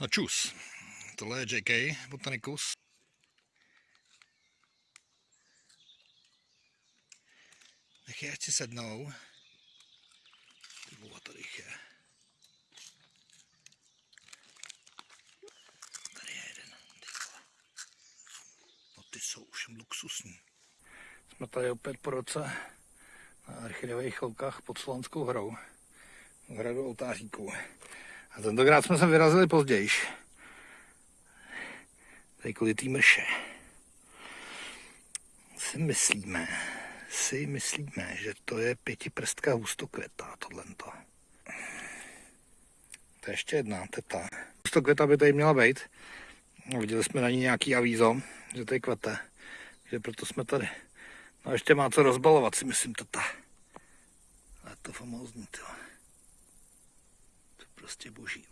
No čus. Tohle je JK Botanicus. Nech je, ať si sednou. Ty vole, tady je. Tady je jeden. Ty. No ty jsou už luxusní. Jsme tady opět po roce na archidových cholkách pod Slonskou hrou. V hradu oltáříků. A tentokrát jsme se vyrazili později. Tady kvůli té mrše. Si myslíme, si myslíme, že to je pětiprstka hustokvěta, tohle. To je ještě jedna teta. Hustokvěta by tady měla být. Viděli jsme na ní nějaký avízo, že tady kvete. že proto jsme tady. No a ještě má co rozbalovat, si myslím, teta. Ale to famózní, to. Prostě boží.